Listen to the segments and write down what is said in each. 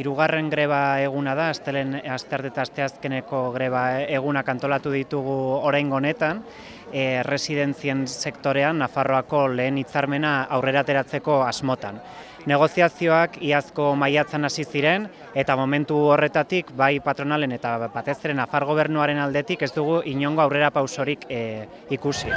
irugarren greba eguna da, astelen astarte eta asteazkeneko greba egunak antolatu ditugu oraingo honetan, e, residentzien sektorean Nafarroako lehen hitzarmena aurrera ateratzeko asmotan. Negoziazioak iazko maiatzan hasi ziren eta momentu horretatik bai patronalen eta batez ere Nafar gobernuaren aldetik ez dugu inongo aurrera pausorik e, ikusi.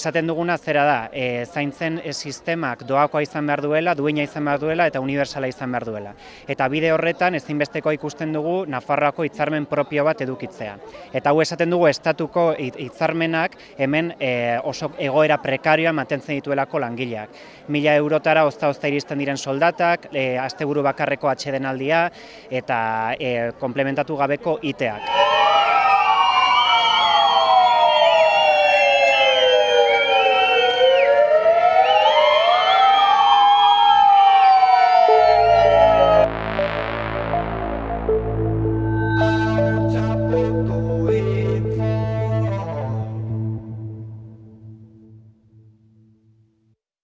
Esaten duguna zera da, e, zaintzen sistemak doakoa izan behar duela, duina izan behar duela eta universala izan behar duela. Eta bide horretan ezinbesteko ikusten dugu Nafarroako hitzarmen propio bat edukitzea. Eta hau esaten dugu estatuko hit- hitzarmenak hemen e, oso egoera prekarioa mantentzen dituelako langileak. Mila eurotara ozta-ozta iristen diren soldatak, e, asteburu bakarreko atsedenaldia eta e, komplementatu gabeko iteak.